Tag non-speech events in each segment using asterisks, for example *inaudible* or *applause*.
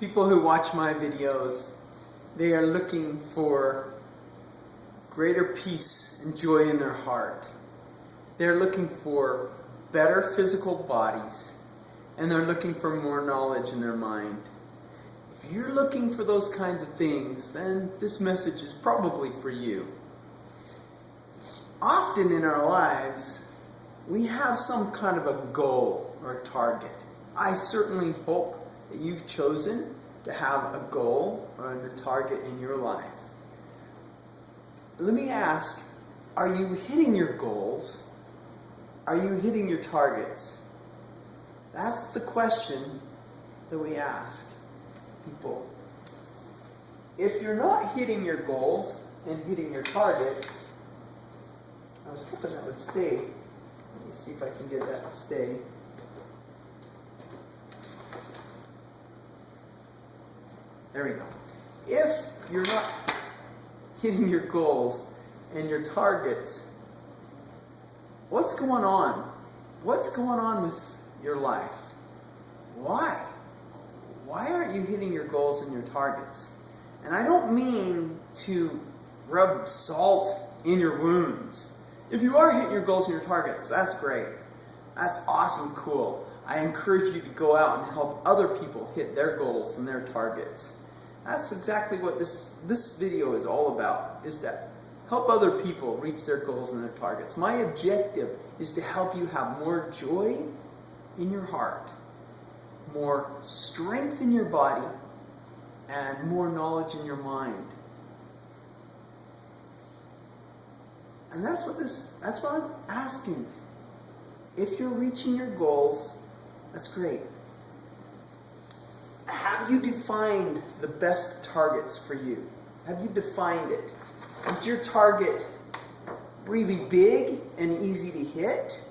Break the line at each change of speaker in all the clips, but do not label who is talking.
people who watch my videos, they are looking for greater peace and joy in their heart. They're looking for better physical bodies and they're looking for more knowledge in their mind. If you're looking for those kinds of things, then this message is probably for you. Often in our lives, we have some kind of a goal or target. I certainly hope that you've chosen to have a goal or a target in your life. Let me ask, are you hitting your goals? Are you hitting your targets? That's the question that we ask people. If you're not hitting your goals and hitting your targets, I was hoping that would stay. Let me see if I can get that to stay. There we go. If you're not hitting your goals and your targets, what's going on? What's going on with your life? Why? Why aren't you hitting your goals and your targets? And I don't mean to rub salt in your wounds. If you are hitting your goals and your targets, that's great. That's awesome, cool. I encourage you to go out and help other people hit their goals and their targets. That's exactly what this, this video is all about, is to help other people reach their goals and their targets. My objective is to help you have more joy in your heart, more strength in your body, and more knowledge in your mind. And that's what this that's what I'm asking. If you're reaching your goals, that's great. Have you defined the best targets for you? Have you defined it? Is your target really big and easy to hit?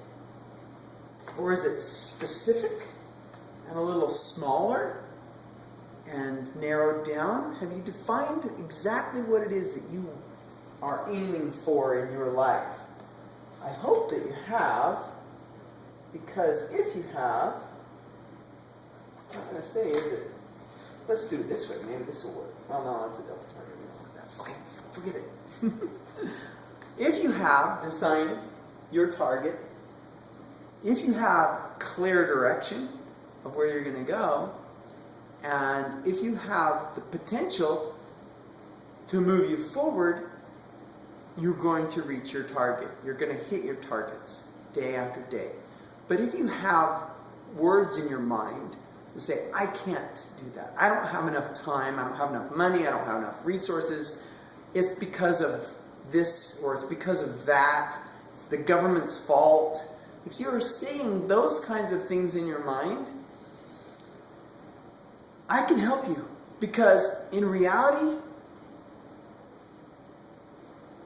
Or is it specific and a little smaller and narrowed down? Have you defined exactly what it is that you are aiming for in your life? I hope that you have, because if you have, going to stay? Let's do it this way. Maybe this will work. Well, no, that's a double that. Okay, forget it. *laughs* if you have decided your target, if you have a clear direction of where you're going to go, and if you have the potential to move you forward, you're going to reach your target. You're going to hit your targets day after day. But if you have words in your mind that say, I can't do that. I don't have enough time. I don't have enough money. I don't have enough resources. It's because of this or it's because of that. It's the government's fault. If you're seeing those kinds of things in your mind, I can help you because in reality,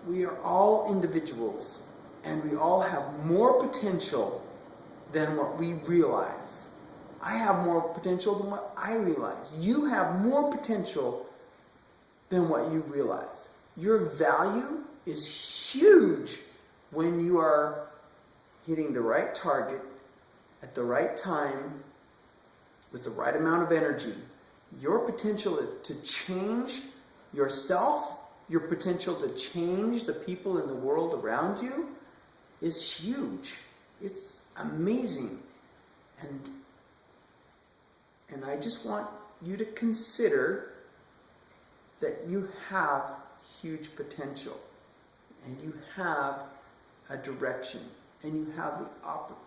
we are all individuals and we all have more potential than what we realize. I have more potential than what I realize. You have more potential than what you realize. Your value is huge when you are hitting the right target at the right time with the right amount of energy. Your potential to change yourself your potential to change the people in the world around you is huge. It's amazing. And, and I just want you to consider that you have huge potential and you have a direction and you have the, op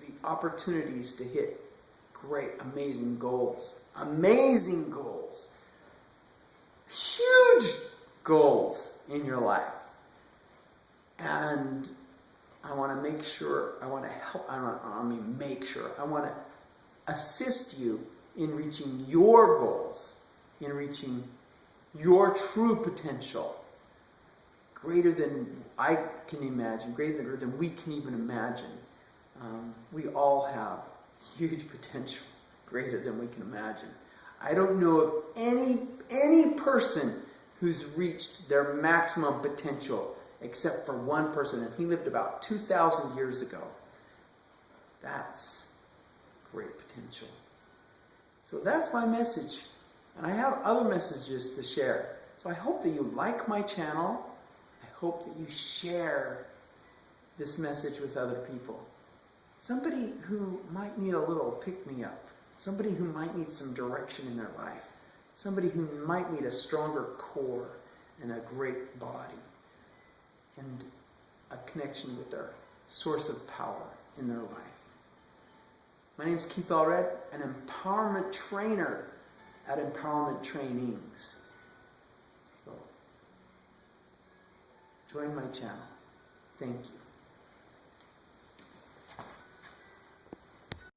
the opportunities to hit great, amazing goals. Amazing goals. Huge goals in your life. And I want to make sure, I want to help, I, want, I mean make sure, I want to assist you in reaching your goals, in reaching your true potential, greater than I can imagine, greater than we can even imagine. Um, we all have huge *laughs* potential, greater than we can imagine. I don't know of any, any person who's reached their maximum potential, except for one person, and he lived about 2,000 years ago. That's great potential. So that's my message And I have other messages to share. So I hope that you like my channel. I hope that you share this message with other people. Somebody who might need a little pick me up. Somebody who might need some direction in their life. Somebody who might need a stronger core and a great body. And a connection with their source of power in their life. My name is Keith Allred, an empowerment trainer at Empowerment Trainings. So, join my channel. Thank you.